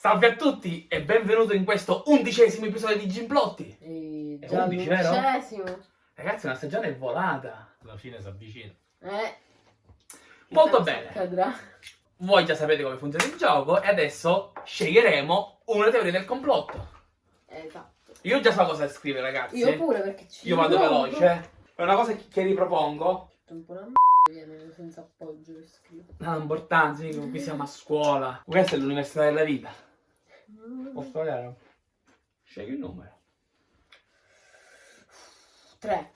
Salve a tutti e benvenuto in questo undicesimo episodio di Gimplotti. E È già 11, vero? l'undicesimo. Ragazzi, una stagione è volata. La fine si avvicina. Eh. Molto bene. accadrà. Voi già sapete come funziona il gioco e adesso sceglieremo una teoria del complotto. Esatto. Io già so cosa scrivere, ragazzi. Io pure perché ci Io vado provo. veloce. È una cosa che ripropongo. Un po' una m***a viene senza appoggio che scrivo. Non ha importanza, qui siamo a scuola. Questa è l'università della vita. Mm. Posso vedere? Scegli il numero. Tre.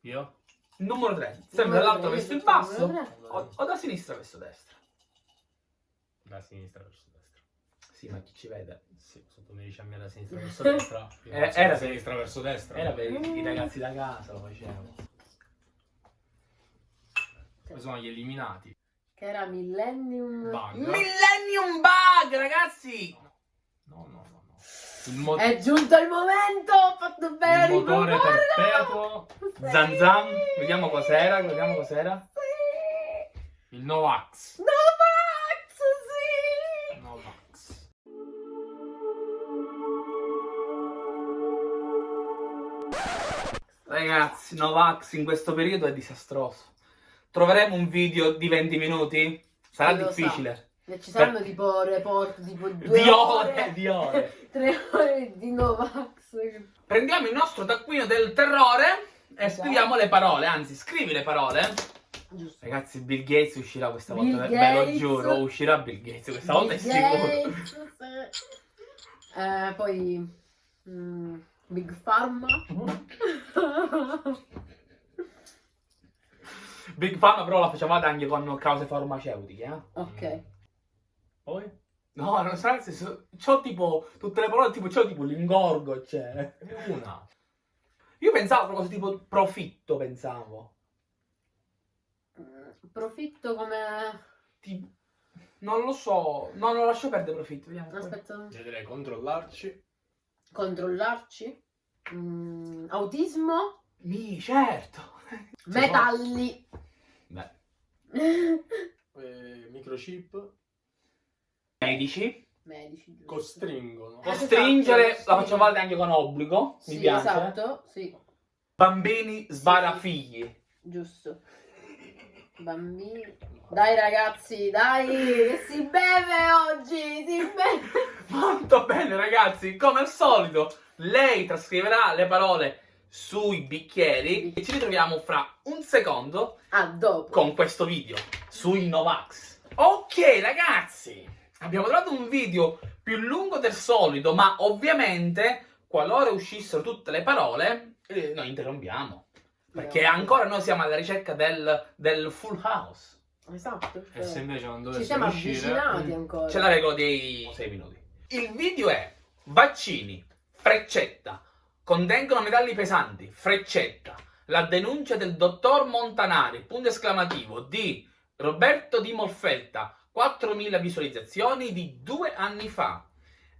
Io? Il numero 3. Sempre dall'alto verso il io basso o, o da sinistra verso destra. Da sinistra verso destra. Sì, ma chi ci vede? Sì, sotto mi dice a me da sinistra verso destra. Io Eh, era da per- sinistra verso destra. Era per i ragazzi da casa, lo facevo. Poi sono gli eliminati. Che era Millennium. Bug. Millennium Bug, ragazzi! No, no, no, no. Il, mo- È giunto il momento! Ho fatto bene! il motore riproporlo! perpetuo. Sì. Zan Zan, vediamo cos'era, vediamo cos'era. Sì. Il Novax. Novax, sì! Novax. Ragazzi, Novax in questo periodo è disastroso. Troveremo un video di 20 minuti? Sarà difficile. E ci saranno tipo report tipo due Di ore, di ore. tre ore di Novax. Prendiamo il nostro taccuino del terrore e Esatto. scriviamo le parole, anzi scrivi le parole. Giusto. Ragazzi, Bill Gates uscirà questa Bill volta, ve ve lo Gates. giuro, uscirà Bill Gates, questa volta è Bill sicuro. Gates. Eh, poi mm, Big Pharma. Big Pharma però la facevate anche con cause farmaceutiche, eh? ok. Poi? No, non sa nel senso, c'ho tipo, tutte le parole tipo, c'ho tipo l'ingorgo, cioè. Una. Io pensavo a tipo profitto, pensavo. Mm, Profitto come... Tipo, non lo so, no, non lascio perdere profitto, vediamo. Aspetta, Vedrei controllarci. controllarci. Mm, autismo. Mi, certo. Metalli. Beh, eh, microchip. medici. Medici, giusto. Costringono. Eh, Costringere, esatto, la sì. facevate anche con obbligo, mi Sì, piace. esatto, sì, Bambini sbarafigli. giusto. Bambini. Dai ragazzi, dai, che si beve oggi, si beve. Molto bene, ragazzi, come al solito, lei trascriverà le parole sui bicchieri e ci ritroviamo fra un secondo Ah, dopo. con questo video sui Novax. Ok, ragazzi, abbiamo trovato un video più lungo del solito, ma ovviamente, qualora uscissero tutte le parole, eh, noi interrompiamo. Perché ancora noi siamo alla ricerca del, del full house. Esatto. E se invece non Ci dovesse siamo uscire... avvicinati ancora. C'è la regola dei 6 minuti. Il video è vaccini, freccetta, contengono metalli pesanti, freccetta, la denuncia del dottor Montanari, punto esclamativo, di Roberto Di Molfetta, 4.000 visualizzazioni di due anni fa.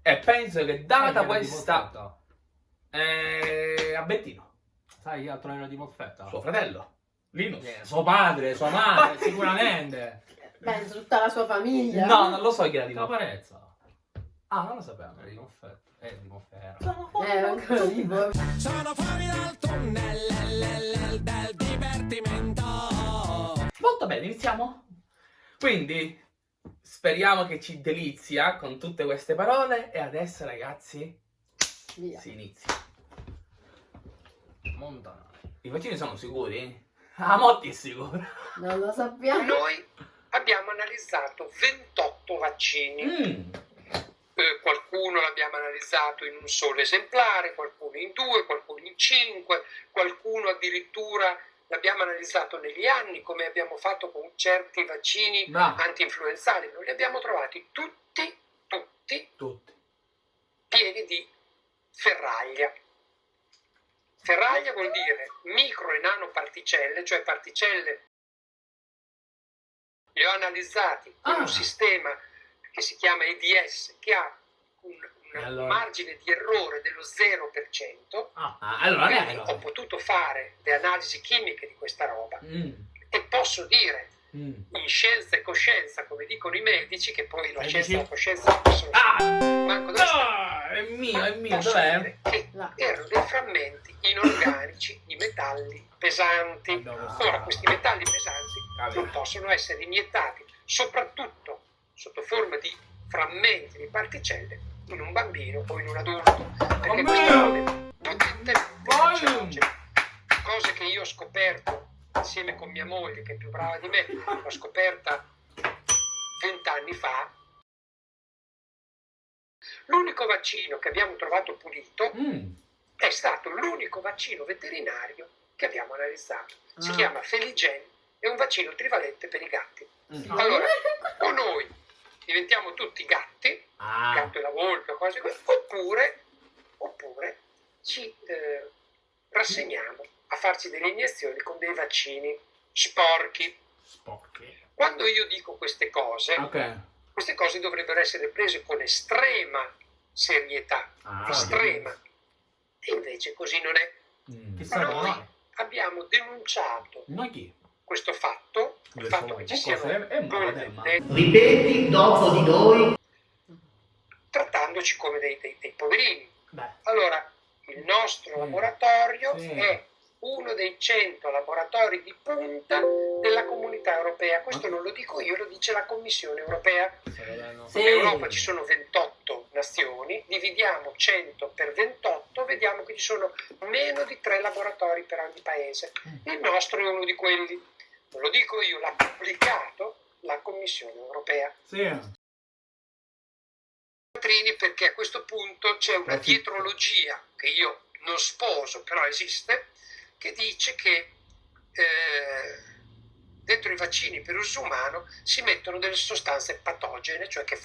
E penso che data questa... Eh, a Bettino, Sai chi altro era di Molfetta? suo fratello, Linus. Eh, suo padre, sua madre, sicuramente. Penso tutta la sua famiglia. No, non lo so chi era di. Caparezza. Ah, non lo sapevo. Era di Molfetta. Eh, di Molfetta. Eh, ancora tipo. Sono fuori dal tunnel del divertimento. Molto bene, iniziamo? Quindi speriamo che ci delizia con tutte queste parole e adesso ragazzi Via. si inizia. Montanari. I vaccini sono sicuri? Ah, Motti è sicuro. Non lo sappiamo. Noi abbiamo analizzato 28 vaccini, Mm, Eh, qualcuno l'abbiamo analizzato in un solo esemplare, qualcuno in due, qualcuno in cinque, qualcuno addirittura l'abbiamo analizzato negli anni come abbiamo fatto con certi vaccini bravo, anti-influenzali. Noi li abbiamo trovati tutti, tutti tutti. pieni di ferraglia. Ferraglia vuol dire micro e nanoparticelle, cioè particelle. Li ho analizzati in Ah. un sistema che si chiama EDS, che ha un, un allora? margine di errore dello 0%. Ah, ah, allora Quindi nero. ho potuto fare le analisi chimiche di questa roba Mm, e posso dire Mm. in scienza e coscienza, come dicono i medici, che poi la scienza e la coscienza non possono Ah! manco dove sta. No! È mio, è mio, dov'è? che Là. erano dei frammenti inorganici di metalli pesanti. Abbiamo- Ora, questi metalli pesanti non possono essere iniettati, soprattutto sotto forma di frammenti di particelle, in un bambino o in un adulto, perché queste robe Voglio! cancerogene. Cose che io ho scoperto insieme con mia moglie, che è più brava di me, l'ho scoperta vent'anni fa. L'unico vaccino che abbiamo trovato pulito Mm. è stato l'unico vaccino veterinario che abbiamo analizzato. Si Ah. chiama Feligen, è un vaccino trivalente per i gatti. Mm. Allora, o noi diventiamo tutti gatti, Ah. gatto e la volpe cose così, oppure, oppure ci eh, rassegniamo a farci delle iniezioni con dei vaccini sporchi. Sporchi. Quando io dico queste cose, Ok. queste cose dovrebbero essere prese con estrema serietà, Ah, estrema. E invece così non è. Mm. Noi abbiamo denunciato Noi chi? Questo fatto, il fatto che ci siano delle- dei- Ripeti dopo di noi. trattandoci come dei, dei- dei poverini. Beh, Allora, il nostro laboratorio Sì. è uno dei 100 laboratori di punta della comunità europea. Questo non lo dico io, lo dice la Commissione europea. Sì. In Europa ci sono 28 nazioni, dividiamo 100 per 28, vediamo che ci sono meno di 3 laboratori per ogni paese. Il nostro è uno di quelli. Non lo dico io, l'ha pubblicato la Commissione europea. Sì. Perché a questo punto c'è una dietrologia che io non sposo, però esiste, che dice che eh, dentro i vaccini per uso umano si mettono delle sostanze patogene, cioè che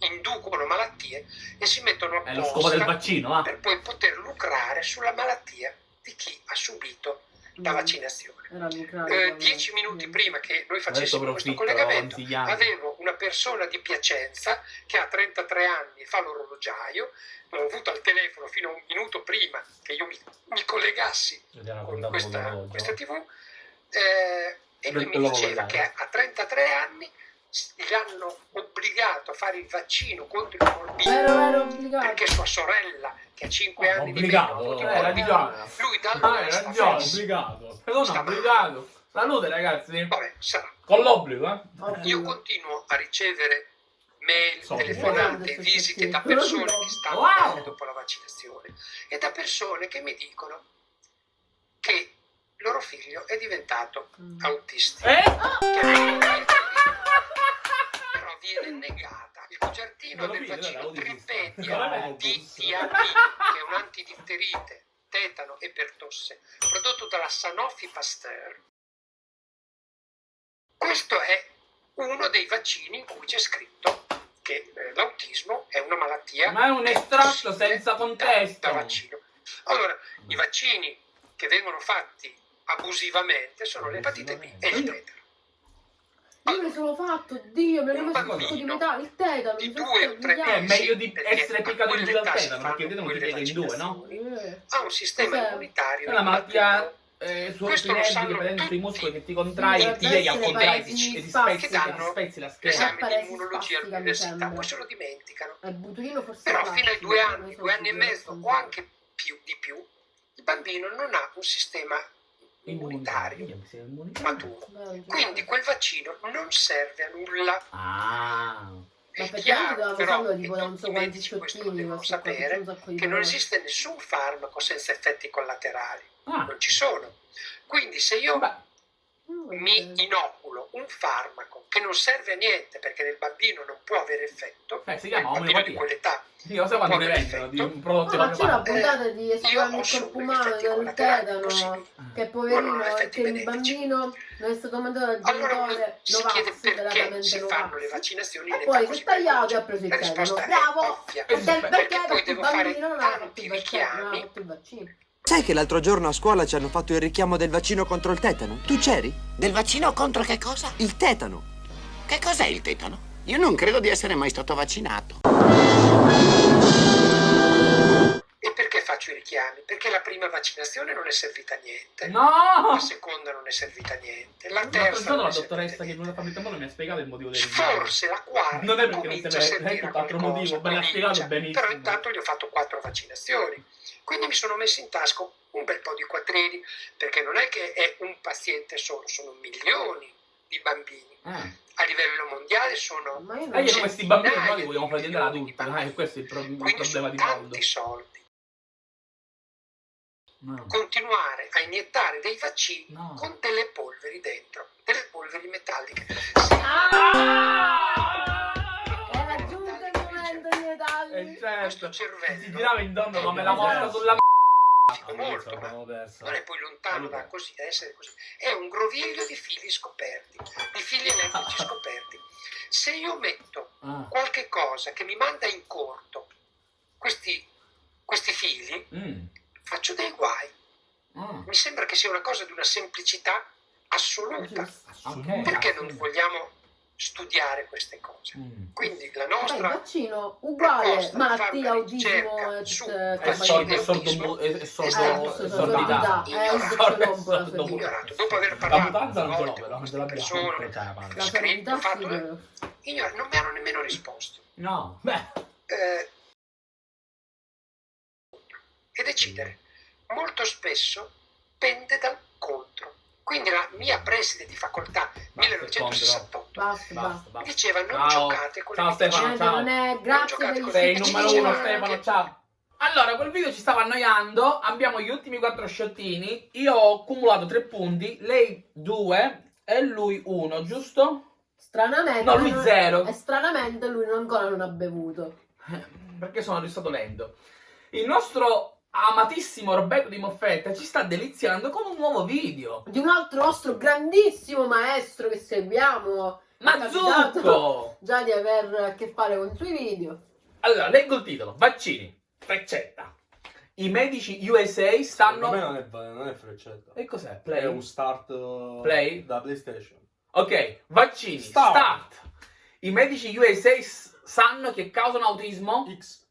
inducono malattie e si mettono lo scopo del vaccino, ah. per poi poter lucrare sulla malattia di chi ha subito la Mm. vaccinazione. Eh, dieci minuti Mm. prima che noi facessimo questo collegamento, avevo una persona di Piacenza che ha 33 anni e fa l'orologiaio, l'ho avuto al telefono fino a un minuto prima che io mi, mi collegassi con questa, questa tv eh, e lui mi diceva che a 33 anni s- gli hanno obbligato a fare il vaccino contro il obbligato. perché sua sorella che ha 5 Oh, anni di obbligato, meno ha avuto il eh, lui da Ah, allora sta ragione. Obbligato. Però no, obbligato. Salute ragazzi. Vabbè, sarà. Con l'obbligo, eh. Io continuo a ricevere mail, So, telefonate, visite da persone che stanno Wow. dopo la vaccinazione e da persone che mi dicono che il loro figlio è diventato Mm. autistico. Eh? Però viene negata il Loro del vaccino. Tripedia. DTAP, che è un antidifterite, tetano e pertosse, prodotto dalla Sanofi Pasteur. Questo è uno dei vaccini in cui c'è scritto che eh, l'autismo è una malattia Ma è un estratto senza da- contesto. da vaccino. Allora, i vaccini che vengono fatti abusivamente sono l'epatite B e il tetano. Io mi sono fatto, Dio, mi hanno messo un di bambino metà, il tetano, di due o tre È anni. meglio di essere piccato in due dal tetano, perché il tetano ti piega in due, no? Eh. Ha un sistema Cos'è? immunitario È una malattia eh, su Questo lo sanno tutti. muscoli che ti contrai, Dovrebbe ti pieghi al ti, e ti spezzi, che ti spezzi la schiena. l'esame di immunologia all'università, poi se lo dimenticano. Forse Però fino ai due anni, due anni e mezzo o anche più di più, il bambino non ha un sistema immunitario maturo. Quindi quel vaccino non serve a nulla. Ah. Ma È chiaro dovevamo però farlo che tipo da non so medici questo devono sapere, che non esiste nessun farmaco senza effetti collaterali. Ah. Non ci sono. Quindi se io Beh, Mm, mi vabbè. Un farmaco che non serve a niente perché nel bambino non può avere effetto, eh, si chiama bambino di omeopatia. quell'età, Io so quando vendono di effetto. un prodotto No, ma c'è una omeopatico. puntata di ho il corpo umano del tetano, che ho poverino, effetti che il bambino non è stato mandato dal Allora genitore si Novax, perché velatamente si fanno le vaccinazioni E poi si è tagliato e ha preso il tetano. Bravo! Perché, Perché perché, il bambino non ha fatto tanti il vaccino, Sai che l'altro giorno a scuola ci hanno fatto il richiamo del vaccino contro il tetano? Tu c'eri? Del vaccino contro che cosa? Il tetano. Che cos'è il tetano? Io non credo di essere mai stato vaccinato. Perché faccio i richiami? Perché la prima vaccinazione non è servita a niente. No! La seconda non è servita a niente. La terza non la è servita a dottoressa che è niente. venuta a farmi il tampone mi ha spiegato il motivo del richiamo. Forse la quarta Non è perché non te l'hai- servire lei a tutt'altro qualcosa, motivo, me l'ha spiegato benissimo. Però intanto gli ho fatto quattro vaccinazioni. Quindi mi sono messo in tasca un bel po' di quattrini, perché non è che è un paziente solo, sono milioni di bambini. Eh. A livello mondiale sono Ma io non questi bambini noi li vogliamo far di diventare adulti, questo è il, pro- il problema di fondo. tanti soldi. No. Continuare a iniettare dei vaccini No. con delle polveri dentro, delle polveri metalliche. Era giunto il momento di Eh, certo. Questo cervello Si girava intorno come la Esatto. mosca sulla m***a. Dico molto, ma non è poi lontano da, così, da essere così. È un groviglio di fili scoperti, di fili elettrici scoperti. Se io metto Ah. qualche cosa che mi manda in corto questi, questi fili, Mm. Faccio dei guai. Ah. Mi sembra che sia una cosa di una semplicità assoluta. Ok. Perché non vogliamo studiare queste cose? Mm. Quindi la nostra vaccino uguale, malattia, autismo e È sordo, è Eh, sordità. Eh, ignorato, dopo aver La parlato però, con queste persone, Cioè, scritto, fatto, ignora- non mi hanno nemmeno risposto. No, beh. Eh, e decidere molto spesso pende dal contro. Quindi la mia preside di facoltà 1968 Basta, Basta, basta. basta. diceva non Ciao. giocate con Ciao, le Stefano, ciao. non è grazie il Sei il numero uno. Stefano, ciao. Allora, quel video ci stava annoiando. Abbiamo gli ultimi quattro sciottini. Io ho accumulato tre punti, lei due e lui uno, giusto? Stranamente. No, lui non- zero. E stranamente lui non- ancora non ha bevuto. Eh, Perché sono stato lento. Il nostro amatissimo Roberto Di Moffetta ci sta deliziando con un nuovo video. Di un altro nostro grandissimo maestro che seguiamo. Mazzucco! Già di aver a che fare con i suoi video. Allora, leggo il titolo. Vaccini. Freccetta. I medici USA Per stanno... me non è, non è freccetta. E cos'è? È Play? un start uh, Play? da PlayStation. Ok, vaccini. Start. Start. I medici USA sanno che causano autismo? X.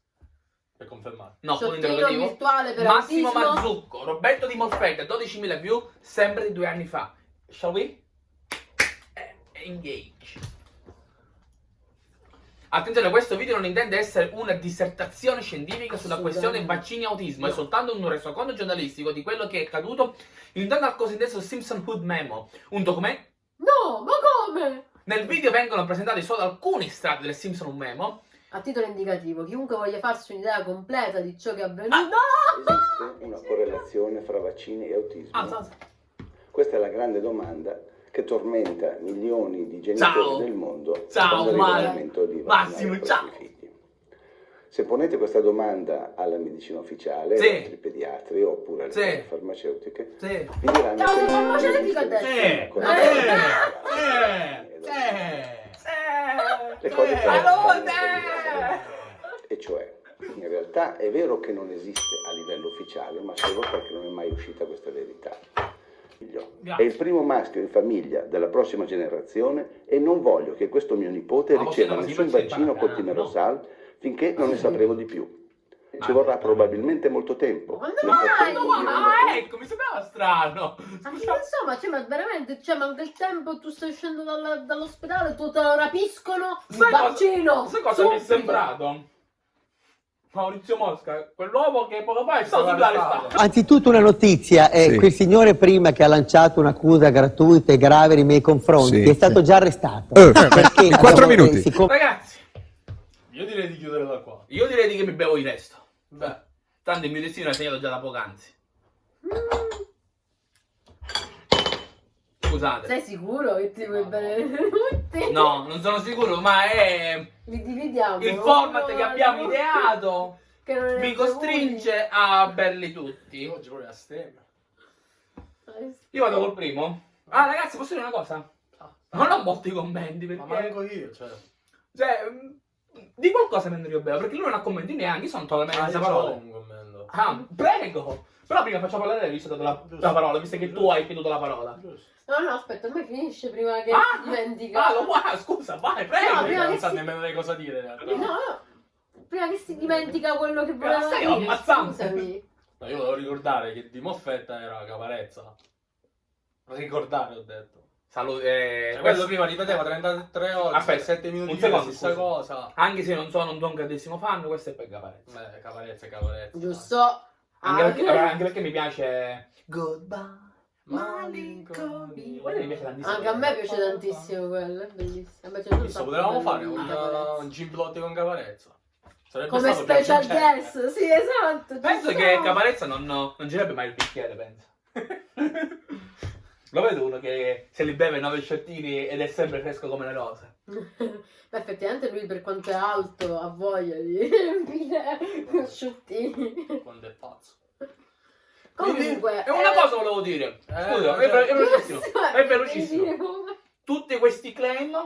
Per confermare. No, punto Sciottino interrogativo. virtuale per Massimo autismo. Mazzucco, Roberto Di Moffetta, 12.000 view, sempre di due anni fa. Shall we? Eh, Engage. Attenzione, questo video non intende essere una dissertazione scientifica sulla questione vaccini e autismo, è No. soltanto un resoconto giornalistico di quello che è accaduto in al cosiddetto Simpsonhood Memo, un documento No, ma come? nel video vengono presentati solo alcuni strati del Simpson Memo. A titolo indicativo, chiunque voglia farsi un'idea completa di ciò che è avvenuto. Esiste una correlazione fra vaccini e autismo? Ah, sa- sa- Questa è la grande domanda che tormenta milioni di genitori Ciao. del mondo Ciao, quando Mario. arriva il momento di Massimo, ciao. figli. Se ponete questa domanda alla medicina ufficiale, Sì. ai pediatri oppure alle Sì. farmaceutiche, Sì. vi diranno Ciao, che non farmaceutica adesso. nessuna Eh, eh, eh, ed autismo. Le Eh, cose però salute! E cioè, in realtà è vero che non esiste a livello ufficiale, ma solo perché non è mai uscita questa verità. È il primo maschio in famiglia della prossima generazione e non voglio che questo mio nipote Ma riceva nessun vaccino col no? Timerosal finché non ne sapremo di più. Ci Ma- vorrà probabilmente molto tempo. Ma No, ma una ecco, mi sembrava strano. Ma insomma, cioè, ma veramente, cioè, manca il tempo, tu stai uscendo dall'ospedale, tu te lo rapiscono, il Sai cosa- vaccino! Sai cosa mi è sembrato? Maurizio Mosca, quell'uomo che poco fa è stato arrestato. Anzitutto una notizia, è Sì. quel signore prima che ha lanciato un'accusa gratuita e grave nei miei confronti Sì, è stato sì. già arrestato. Eh, Perché in quattro abbiamo- minuti. eh, siccome- Ragazzi, Io direi di chiudere da qua. io direi di che mi bevo il resto. Beh, tanto il mio destino è segnato già da poc'anzi. Scusate. Sei sicuro che ti vuoi bere tutti? No, non sono sicuro, ma è Li dividiamo. il format che abbiamo ideato che non ne mi costringe a berli tutti. Oggi proprio a stemma. Io vado col primo. Ah, ragazzi, posso dire una cosa? Non ho molti commenti Ma perché. manco io, cioè. Cioè, mh, di qualcosa mentre io bevo, perché lui non ha commenti neanche, io sono totalmente Ah, parole. un commento. Ah, prego! Però prima faccio parlare lei, visto che ho dato la, la parola, visto che tu hai chieduto la parola. Giusto. No, no, aspetta, ormai finisce prima che Ah, si dimentica. Ah, lo guarda, scusa, vai, prego! No, prima non sa si- nemmeno lei cosa dire in realtà. No, no, prima che si dimentica quello che voleva stai dire. ammazzando. Scusami. No, io volevo ricordare che di Moffetta era Caparezza. Ricordare, ho detto. Salute. eh, Cioè, questo- quello prima ripeteva 33 ore, Aspetta, 7 minuti un secondo, stessa scusa. cosa. Anche se non sono un tuo grandissimo fan, questo è per Caparezza. Beh, Caparezza è Caparezza. Giusto? Anche, Ah, perché, anche perché mi piace. Goodbye. Malinconi. Quello mi piace tantissimo. Anche a me piace tantissimo quello, è bellissimo. A me piace un Chissà, sacco potevamo fare un, Caparezza. un Gimblotti con Caparezza. Sarebbe Come special guest, sì, esatto. Penso che. Caparezza non, non girerebbe mai il bicchiere, penso. Lo vedo uno che se li beve nove sciottini ed è sempre fresco come le rose. Beh, effettivamente lui per quanto è alto ha voglia di riempire sciottini. Quando è pazzo. Comunque... E una eh, cosa volevo dire. Eh, Scusa, è, ve- è velocissimo. È velocissimo. Tutti questi claim,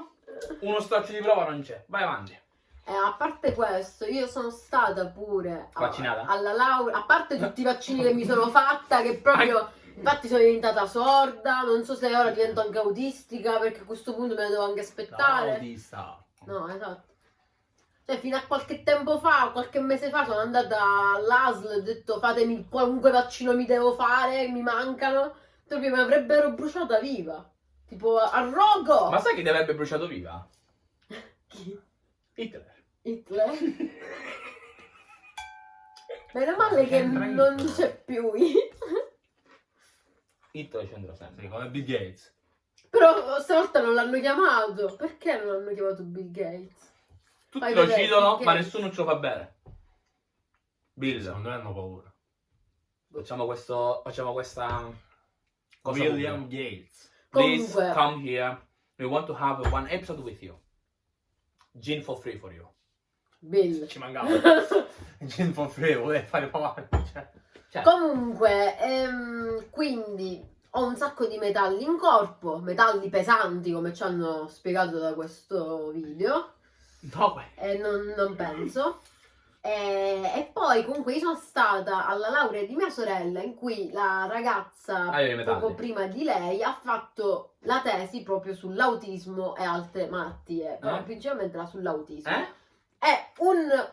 uno straccio di prova non c'è. Vai avanti. Eh, a parte questo, io sono stata pure a- Vaccinata? alla laurea, a parte tutti i vaccini che mi sono fatta, che proprio, infatti sono diventata sorda, non so se ora divento anche autistica, perché a questo punto me ne devo anche aspettare. autista. No, esatto. Cioè, fino a qualche tempo fa, qualche mese fa, sono andata all'ASL e ho detto fatemi qualunque vaccino mi devo fare, mi mancano. Proprio mi avrebbero bruciata viva. Tipo, a rogo! Ma sai chi ti avrebbe bruciato viva? Chi? Hitler. Hitler? Meno male che non c'è più Hitler. Hitler c'entra sempre. Come Bill Gates. Però stavolta non l'hanno chiamato. Perché non hanno chiamato Bill Gates? Tutti Fai lo vedere, citano, ma nessuno ce lo fa bene. Bill, Secondo me hanno paura. facciamo questo. Facciamo questa. cosa William pubblica. Gates. Please Comunque- come here. We want to have one episode with you. Gin for free for you. Bill. Ci mancava. Gin for free, voleva fare avanti. Cioè. Cioè, Comunque, ehm, quindi ho un sacco di metalli in corpo, metalli pesanti come ci hanno spiegato da questo video, no, beh. e non, non penso. E, e poi comunque io sono stata alla laurea di mia sorella in cui la ragazza Ah, poco prima di lei ha fatto la tesi proprio sull'autismo e altre malattie, però Eh? principalmente la sull'autismo. Eh? E un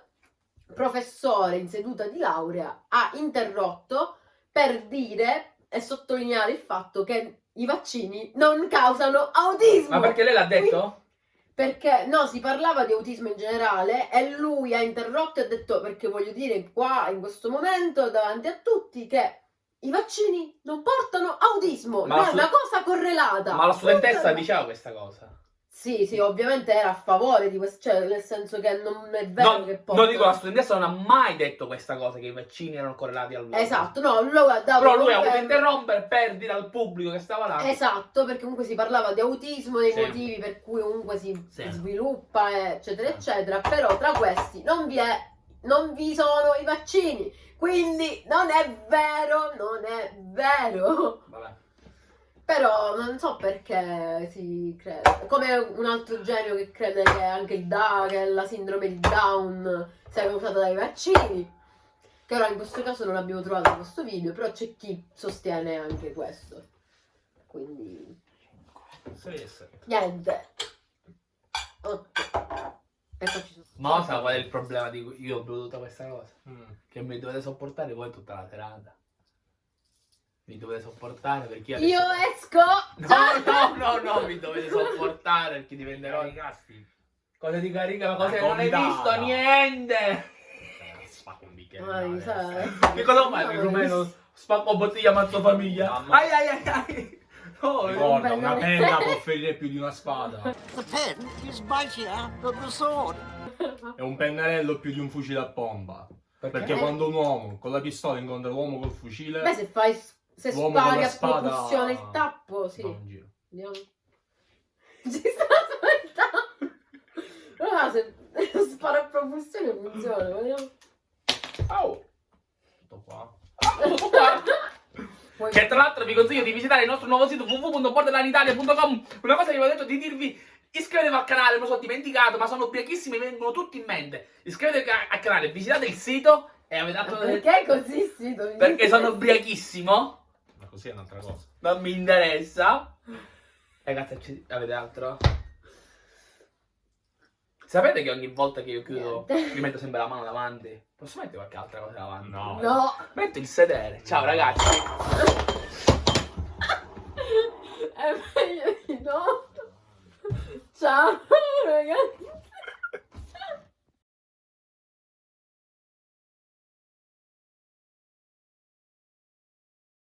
professore in seduta di laurea ha interrotto per dire e sottolineare il fatto che i vaccini non causano autismo. Ma perché lei l'ha detto? Perché no, si parlava di autismo in generale e lui ha interrotto e ha detto perché voglio dire qua in questo momento davanti a tutti che i vaccini non portano autismo, Ma è una cosa correlata. Ma la studentessa diceva questa cosa. Sì, sì, ovviamente era a favore di questo, cioè nel senso che non è vero No, che portano. no, dico, la studentessa non ha mai detto questa cosa, che i vaccini erano correlati al Esatto, no, lui ha dato Però lui ha voluto interrompere per dire al pubblico che stava là. Esatto, perché comunque si parlava di autismo, dei Sì. motivi per cui comunque si Sì. sviluppa, eccetera, eccetera. Però tra questi non vi è, non vi sono i vaccini. Quindi non è vero, non è vero. Vabbè. Però non so perché si crede. Come un altro genio che crede che anche il Da, che la sindrome di Down sia causata dai vaccini. Che ora in questo caso non abbiamo trovato in questo video, però c'è chi sostiene anche questo. Quindi, Sì, sì. niente. Ok. E poi ci sono. Ma sa qual è il problema di cui io ho bevuto questa cosa? Mm. Che mi dovete sopportare voi tutta la serata. Mi dovete sopportare perché io Io adesso- esco! No, no, no, no, mi dovete sopportare perché diventerò... Casti. Cosa di carica? Ma cosa non hai visto? Niente! Eh, Spacco un bicchiere. Adesso. Che cosa fai il rumeno? Spacco bottiglia, mazzo famiglia. Ai ai ai ai! No, Ricorda, una penna può ferire più di una spada. The pen is mightier than the sword. E un pennarello più di un fucile a pompa. Perché Eh. quando un uomo con la pistola incontra l'uomo col fucile, Beh, se fai. Se spari a propulsione il tappo, sì. giro. Vediamo. Ci sta aspettando. Ah, se spara a propulsione funziona, vediamo. Au. Tutto qua. Tutto qua. Che tra l'altro vi consiglio di visitare il nostro nuovo sito www.borderlanitalia.com Una cosa che vi ho detto di dirvi Iscrivetevi al canale, me lo sono dimenticato Ma sono ubriachissimi, mi vengono tutti in mente Iscrivetevi al canale, visitate il sito E avete dato Perché così sì? dove- Perché sono ubriachissimo così è un'altra cosa. Non mi interessa Ragazzi, ci- avete altro? Sapete che ogni volta che io chiudo Niente. mi metto sempre la mano davanti? Posso mettere qualche altra cosa davanti? No. No. Metto il sedere. Ciao ragazzi. È meglio di no. Ciao ragazzi.